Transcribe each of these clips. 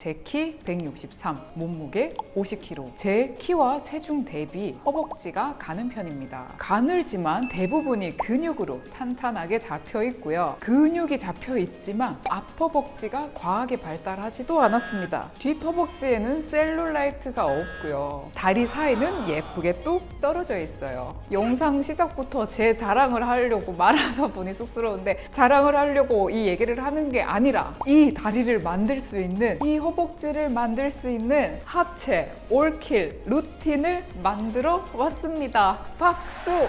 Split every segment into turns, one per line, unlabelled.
제 키 163, 몸무게 50kg. 제 키와 체중 대비 허벅지가 가는 편입니다. 가늘지만 대부분이 근육으로 탄탄하게 잡혀 있고요. 근육이 잡혀 있지만 앞허벅지가 과하게 발달하지도 않았습니다. 뒷허벅지에는 셀룰라이트가 없고요. 다리 사이는 예쁘게 뚝 떨어져 있어요. 영상 시작부터 제 자랑을 하려고 말하다 보니 쑥스러운데 자랑을 하려고 이 얘기를 하는 게 아니라 이 다리를 만들 수 있는 이 허 벅지를 만들 수 있는 하체 올킬 루틴을 만들어 왔습니다. 박수!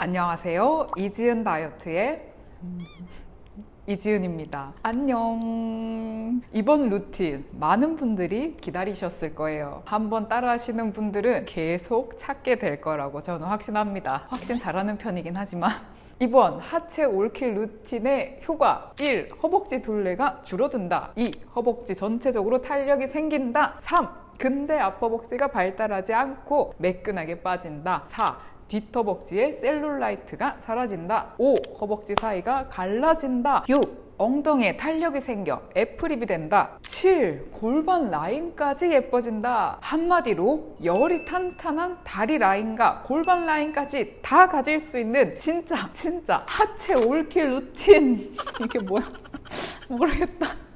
안녕하세요. 이지은 다이어트의 음, 이지은입니다. 안녕. 이번 루틴 많은 분들이 기다리셨을 거예요. 한번 따라 하시는 분들은 계속 찾게 될 거라고 저는 확신합니다. 확신 잘하는 편이긴 하지만 이번 하체 all kill 루틴의 효과 1. 허벅지 둘레가 줄어든다 2. 허벅지 전체적으로 탄력이 생긴다 3. 근데 앞허벅지가 발달하지 않고 매끈하게 빠진다 4. 뒷허벅지에 셀룰라이트가 사라진다 5. 허벅지 사이가 갈라진다 6. 엉덩이에 탄력이 생겨 apple hip이 된다 7. 골반 라인까지 예뻐진다 한마디로 여리탄탄한 다리 라인과 골반 라인까지 다 가질 수 있는 진짜 진짜 하체 all kill 루틴 이게 뭐야 모르겠다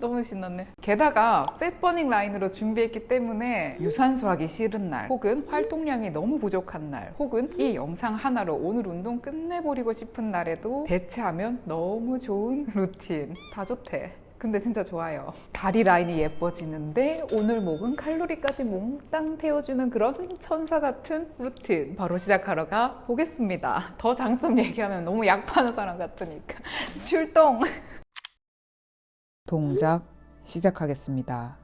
너무 신났네. 게다가 fat burning 라인으로 준비했기 때문에 유산소 하기 싫은 날 혹은 활동량이 너무 부족한 날 혹은 이 영상 하나로 오늘 운동 끝내버리고 싶은 날에도 대체하면 너무 좋은 루틴. 다 좋대. 근데 진짜 좋아요. 다리 라인이 예뻐지는데 오늘 먹은 칼로리까지 몽땅 태워주는 그런 천사 같은 루틴. 바로 시작하러 가 보겠습니다. 더 장점 얘기하면 너무 약 파는 사람 같으니까. 출동 동작 시작하겠습니다.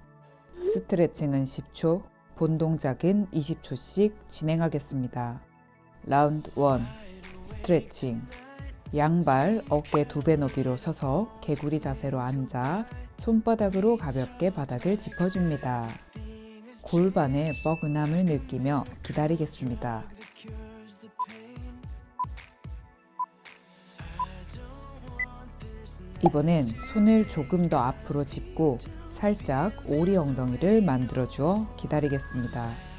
스트레칭은 10초, 본 동작은 20초씩 진행하겠습니다. 라운드 1 스트레칭 양발 어깨 두 배 너비로 서서 개구리 자세로 앉아 손바닥으로 가볍게 바닥을 짚어줍니다. 골반의 뻐근함을 느끼며 기다리겠습니다. 이번엔 손을 조금 더 앞으로 짚고 살짝 오리 엉덩이를 만들어 주어 기다리겠습니다.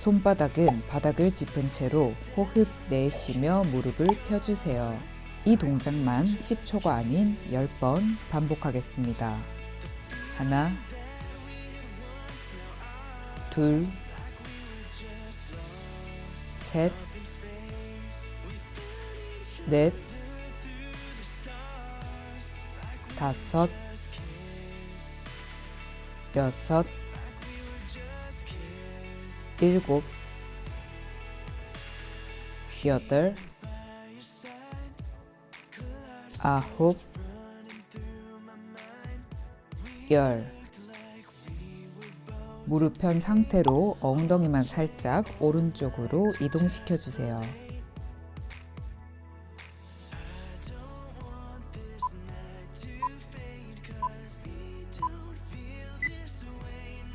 손바닥은 바닥을 짚은 채로 호흡 내쉬며 무릎을 펴주세요. 이 동작만 10초가 아닌 10번 반복하겠습니다. 하나, 둘, 셋, 넷, 다섯, 여섯, 일곱, 여덟, 아홉, 열 무릎 편 상태로 엉덩이만 살짝 오른쪽으로 이동시켜 주세요.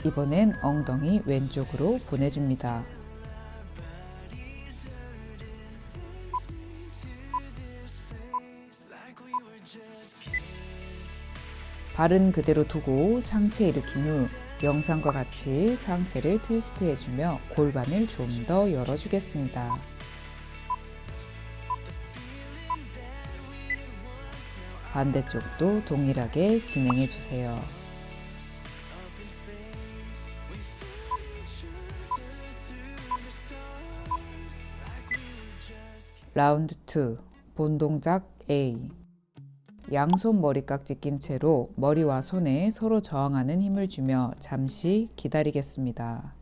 이번엔 엉덩이 왼쪽으로 보내줍니다. 발은 그대로 두고 상체 일으킨 후 영상과 같이 상체를 트위스트 해주며 골반을 좀 더 열어주겠습니다. 반대쪽도 동일하게 진행해 주세요. 라운드 2 본 동작 A 양손 머리깍지 낀 채로 머리와 손에 서로 저항하는 힘을 주며 잠시 기다리겠습니다.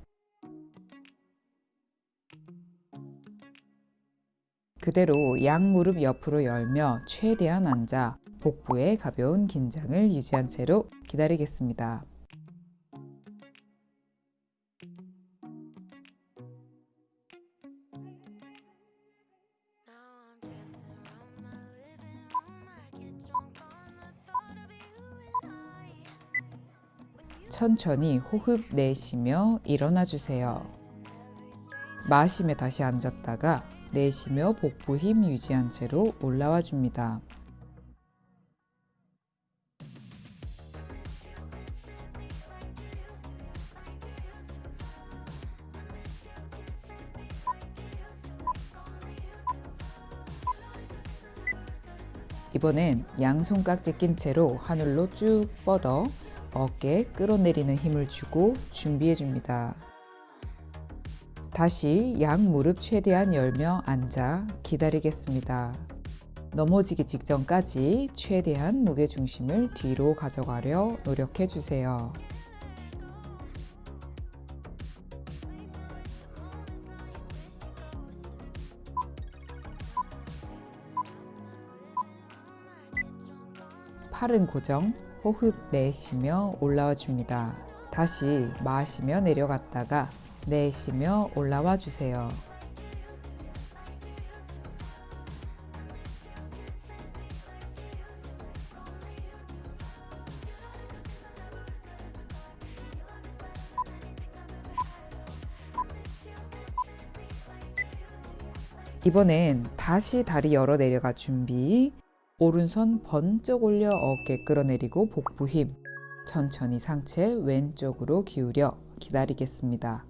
그대로 양 무릎 옆으로 열며 최대한 앉아 복부에 가벼운 긴장을 유지한 채로 기다리겠습니다. 천천히 호흡 내쉬며 일어나 주세요. 마시며 다시 앉았다가 내쉬며 복부 힘 유지한 채로 올라와 줍니다. 이번엔 양손 깍지 낀 채로 하늘로 쭉 뻗어 어깨 끌어내리는 힘을 주고 준비해 줍니다. 다시 양 무릎 최대한 열며 앉아 기다리겠습니다. 넘어지기 직전까지 최대한 무게중심을 뒤로 가져가려 노력해 주세요. 팔은 고정, 호흡 내쉬며 올라와 줍니다. 다시 마시며 내려갔다가 내쉬며 올라와 주세요. 이번엔 다시 다리 열어 내려가 준비 오른손 번쩍 올려 어깨 끌어내리고 복부 힘 천천히 상체 왼쪽으로 기울여 기다리겠습니다.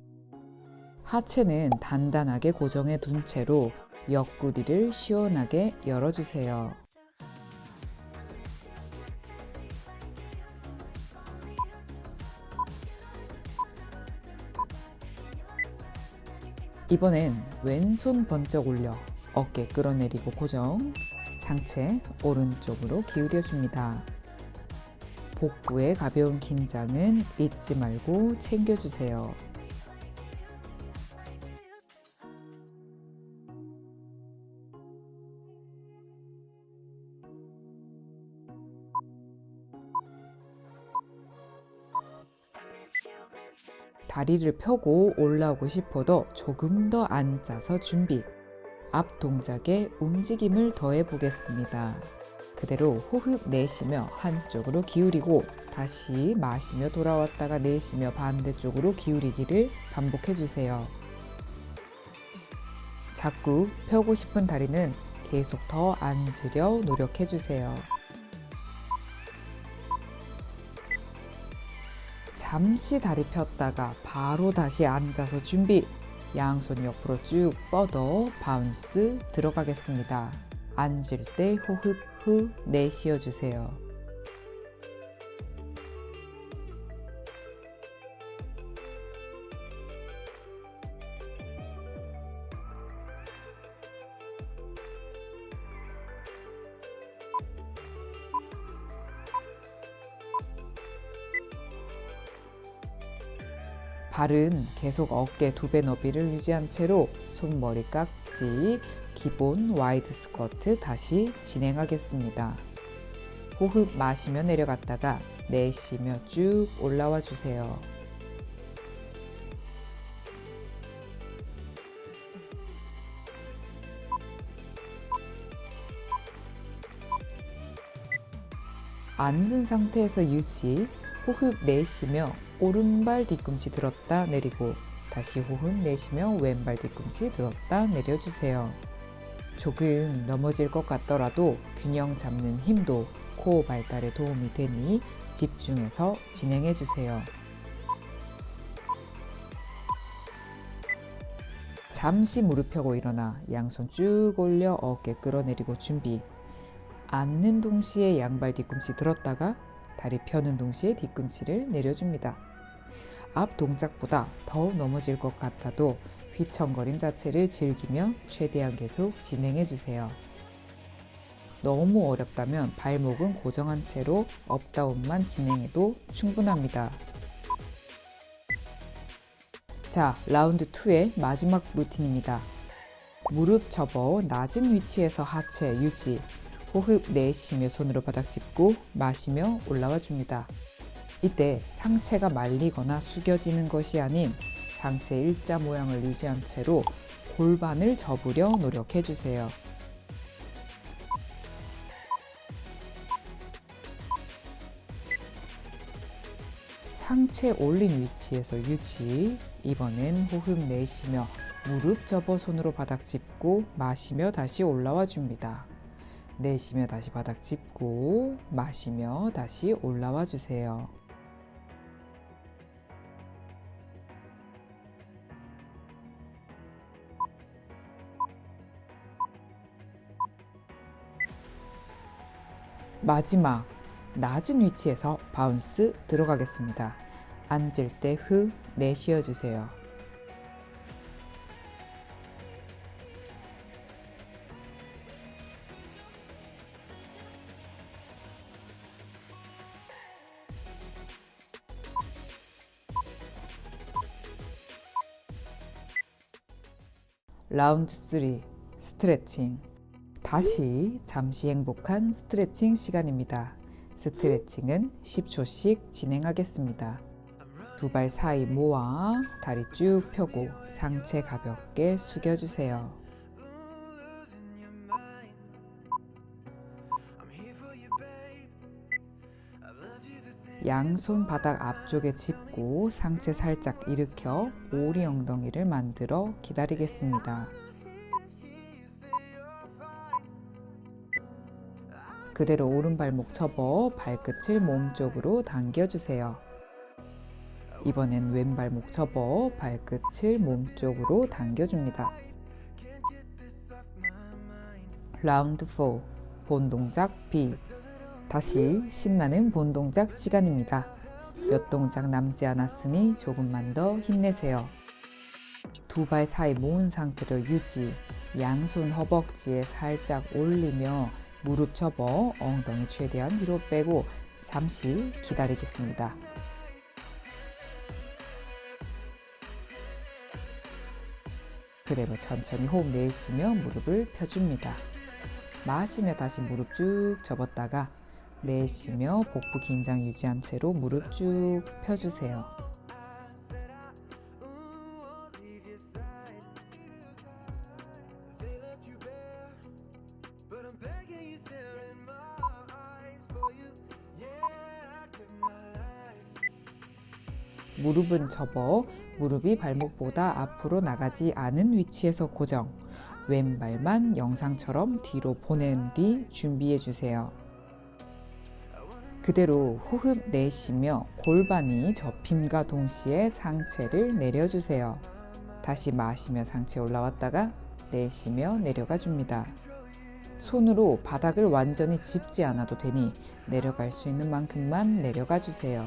하체는 단단하게 고정해 둔 채로 옆구리를 시원하게 열어주세요. 이번엔 왼손 번쩍 올려 어깨 끌어내리고 고정 상체 오른쪽으로 기울여 줍니다. 복부의 가벼운 긴장은 잊지 말고 챙겨주세요. 다리를 펴고 올라오고 싶어도 조금 더 앉아서 준비. 앞 동작에 움직임을 더해 보겠습니다. 그대로 호흡 내쉬며 한쪽으로 기울이고 다시 마시며 돌아왔다가 내쉬며 반대쪽으로 기울이기를 반복해 주세요. 자꾸 펴고 싶은 다리는 계속 더 앉으려 노력해 주세요. 잠시 다리 폈다가 바로 다시 앉아서 준비. 양손 옆으로 쭉 뻗어 바운스 들어가겠습니다. 앉을 때 호흡 후 내쉬어 주세요. 발은 계속 어깨 두 배 너비를 유지한 채로 손머리 깍지 기본 wide 스쿼트 다시 진행하겠습니다. 호흡 마시며 내려갔다가 내쉬며 쭉 올라와 주세요. 앉은 상태에서 유지, 호흡 내쉬며 오른발 뒤꿈치 들었다 내리고 다시 호흡 내쉬며 왼발 뒤꿈치 들었다 내려주세요. 조금 넘어질 것 같더라도 균형 잡는 힘도 코어 발달에 도움이 되니 집중해서 진행해 주세요. 잠시 무릎 펴고 일어나 양손 쭉 올려 어깨 끌어내리고 준비. 앉는 동시에 양발 뒤꿈치 들었다가 다리 펴는 동시에 뒤꿈치를 내려줍니다. 앞 동작보다 더 넘어질 것 같아도 휘청거림 자체를 즐기며 최대한 계속 진행해 주세요. 너무 어렵다면 발목은 고정한 채로 up down만 진행해도 충분합니다. 자, 라운드 2의 마지막 루틴입니다. 무릎 접어 낮은 위치에서 하체 유지, 호흡 내쉬며 손으로 바닥 짚고 마시며 올라와 줍니다. 이때 상체가 말리거나 숙여지는 것이 아닌 상체 일자 모양을 유지한 채로 골반을 접으려 노력해 주세요. 상체 올린 위치에서 유지. 이번엔 호흡 내쉬며 무릎 접어 손으로 바닥 짚고 마시며 다시 올라와 줍니다. 내쉬며 다시 바닥 짚고 마시며 다시 올라와 주세요. 마지막 낮은 위치에서 bounce 들어가겠습니다. 앉을 때 후 내쉬어 주세요. 라운드 3 스트레칭 다시 잠시 행복한 스트레칭 시간입니다. 스트레칭은 10초씩 진행하겠습니다. 두 발 사이 모아 다리 쭉 펴고 상체 가볍게 숙여주세요. 양손 바닥 앞쪽에 짚고 상체 살짝 일으켜 오리 엉덩이를 만들어 기다리겠습니다. 그대로 오른발목 접어 발끝을 몸쪽으로 당겨주세요. 이번엔 왼발목 접어 발끝을 몸쪽으로 당겨줍니다. 라운드 4 본 동작 B 다시 신나는 본 동작 시간입니다. 몇 동작 남지 않았으니 조금만 더 힘내세요. 두 발 사이 모은 상태로 유지, 양손 허벅지에 살짝 올리며 무릎 접어 엉덩이 최대한 뒤로 빼고 잠시 기다리겠습니다. 그대로 천천히 호흡 내쉬며 무릎을 펴줍니다. 마시며 다시 무릎 쭉 접었다가 내쉬며 복부 긴장 유지한 채로 무릎 쭉 펴주세요. 무릎은 접어 무릎이 발목보다 앞으로 나가지 않은 위치에서 고정. 왼발만 영상처럼 뒤로 보낸 뒤 준비해 주세요. 그대로 호흡 내쉬며 골반이 접힘과 동시에 상체를 내려주세요. 다시 마시며 상체 올라왔다가 내쉬며 내려가 줍니다. 손으로 바닥을 완전히 짚지 않아도 되니 내려갈 수 있는 만큼만 내려가 주세요.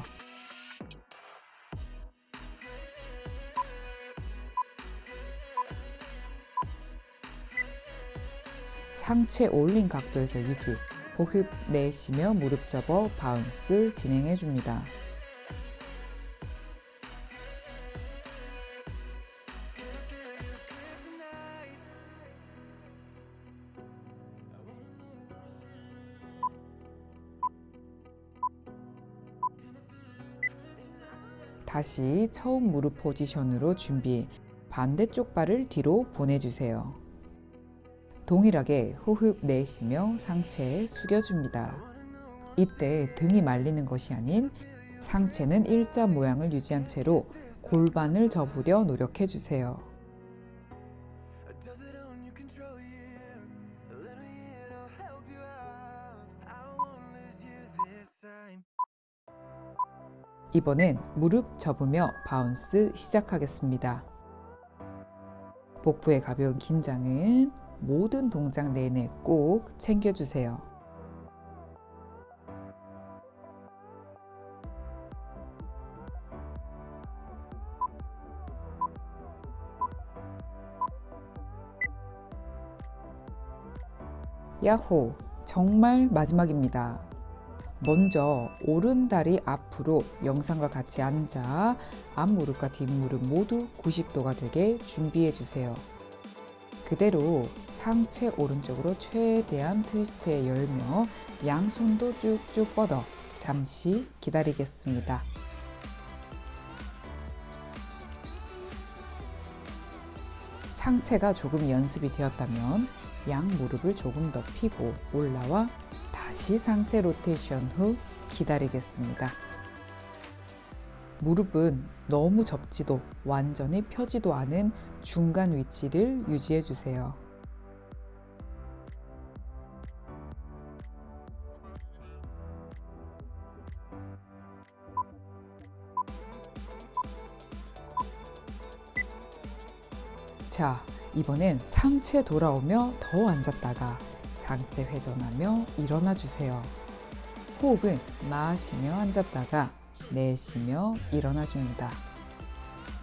상체 올린 각도에서 유지 호흡 내쉬며 무릎 접어 바운스 진행해 줍니다. 다시 처음 무릎 포지션으로 준비 반대쪽 발을 뒤로 보내주세요. 동일하게 호흡 내쉬며 상체 숙여줍니다. 이때 등이 말리는 것이 아닌 상체는 일자 모양을 유지한 채로 골반을 접으려 노력해주세요. 이번엔 무릎 접으며 바운스 시작하겠습니다. 복부의 가벼운 긴장은 모든 동작 내내 꼭 챙겨주세요. 야호! 정말 마지막입니다. 먼저 오른 다리 앞으로 영상과 같이 앉아 앞무릎과 뒷무릎 모두 90도가 되게 준비해 주세요. 그대로 상체 오른쪽으로 최대한 트위스트에 열며 양손도 쭉쭉 뻗어 잠시 기다리겠습니다. 상체가 조금 연습이 되었다면 양 무릎을 조금 더 펴고 올라와 다시 상체 로테이션 후 기다리겠습니다. 무릎은 너무 접지도 완전히 펴지도 않은 중간 위치를 유지해 주세요. 자, 이번엔 상체 돌아오며 더 앉았다가 상체 회전하며 일어나 주세요. 호흡은 마시며 앉았다가 내쉬며 일어나 줍니다.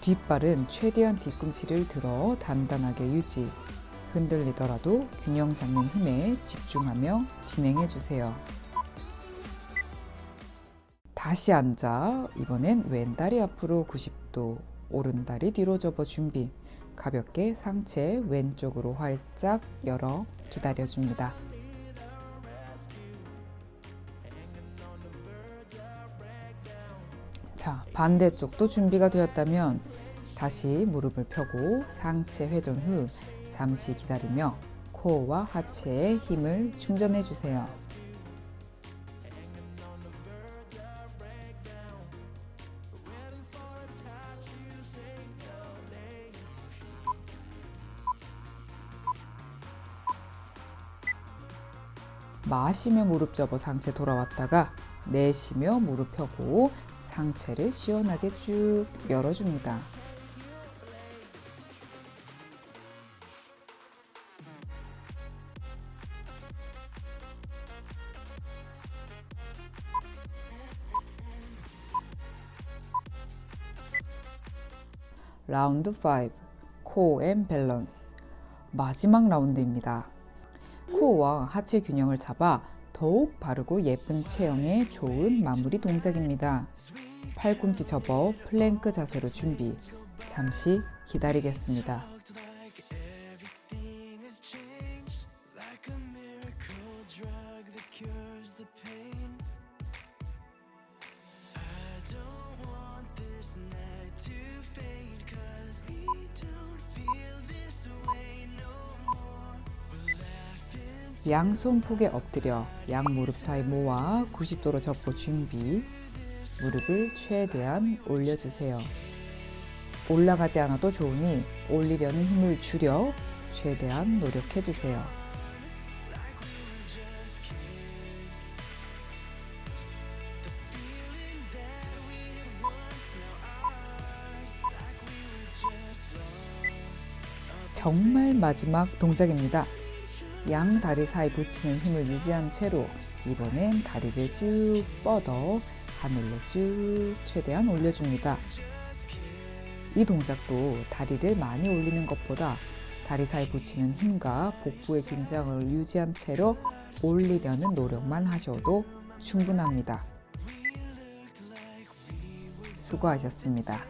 뒷발은 최대한 뒤꿈치를 들어 단단하게 유지. 흔들리더라도 균형 잡는 힘에 집중하며 진행해 주세요. 다시 앉아 이번엔 왼다리 앞으로 90도, 오른다리 뒤로 접어 준비. 가볍게 상체 왼쪽으로 활짝 열어 기다려줍니다. 자, 반대쪽도 준비가 되었다면 다시 무릎을 펴고 상체 회전 후 잠시 기다리며 코어와 하체에 힘을 충전해 주세요. 마시며 무릎 접어 상체 돌아왔다가 내쉬며 무릎 펴고 상체를 시원하게 쭉 열어줍니다. 라운드 5 core and balance 마지막 라운드입니다. 코어와 하체 균형을 잡아 더욱 바르고 예쁜 체형에 좋은 마무리 동작입니다. 팔꿈치 접어 플랭크 자세로 준비. 잠시 기다리겠습니다. 양손 폭에 엎드려 양 무릎 사이 모아 90도로 접고 준비. 무릎을 최대한 올려주세요. 올라가지 않아도 좋으니 올리려는 힘을 줄여 최대한 노력해주세요. 정말 마지막 동작입니다. 양 다리 사이 붙이는 힘을 유지한 채로 이번엔 다리를 쭉 뻗어 하늘로 쭉 최대한 올려줍니다. 이 동작도 다리를 많이 올리는 것보다 다리 사이 붙이는 힘과 복부의 긴장을 유지한 채로 올리려는 노력만 하셔도 충분합니다. 수고하셨습니다.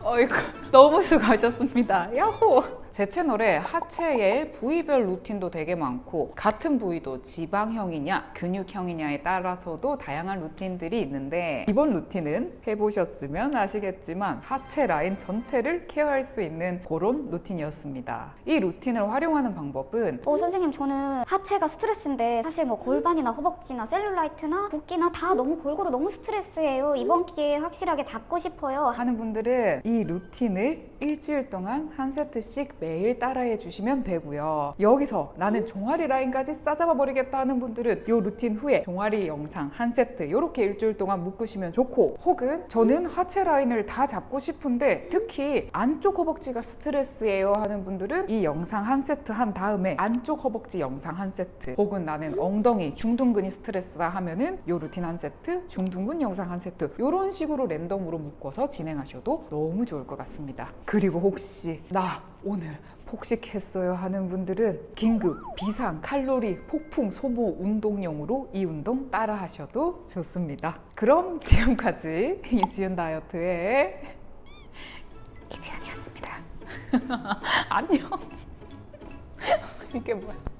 어이구 너무 수고하셨습니다 야호 제 채널에 하체의 부위별 루틴도 되게 많고 같은 부위도 지방형이냐 근육형이냐에 따라서도 다양한 루틴들이 있는데 이번 루틴은 해보셨으면 아시겠지만 하체 라인 전체를 care할 수 있는 그런 루틴이었습니다. 이 루틴을 활용하는 방법은
어 선생님 저는 하체가 스트레스인데 사실 뭐 골반이나 허벅지나 셀룰라이트나 붓기나 다 너무 골고루 너무 스트레스예요. 이번 기회에 확실하게 잡고 싶어요.
하는 분들은 이 루틴을 루틴을 일주일 동안 한 세트씩 매일 따라해 주시면 되고요. 여기서 나는 종아리 라인까지 싸잡아 버리겠다 하는 분들은 이 루틴 후에 종아리 영상 한 세트 이렇게 일주일 동안 묶으시면 좋고 혹은 저는 하체 라인을 다 잡고 싶은데 특히 안쪽 허벅지가 스트레스예요 하는 분들은 이 영상 한 세트 한 다음에 안쪽 허벅지 영상 한 세트 혹은 나는 엉덩이 중둔근이 스트레스다 하면은 이 루틴 한 세트 중둔근 영상 한 세트 이런 식으로 랜덤으로 묶어서 진행하셔도 너무 좋을 것 같습니다. 그리고 혹시 나 오늘 폭식했어요 하는 분들은 긴급 비상 칼로리 폭풍 소모 운동용으로 이 운동 따라 하셔도 좋습니다. 그럼 지금까지 이지은 다이어트의 이지은이었습니다. 안녕. 이게 뭐야?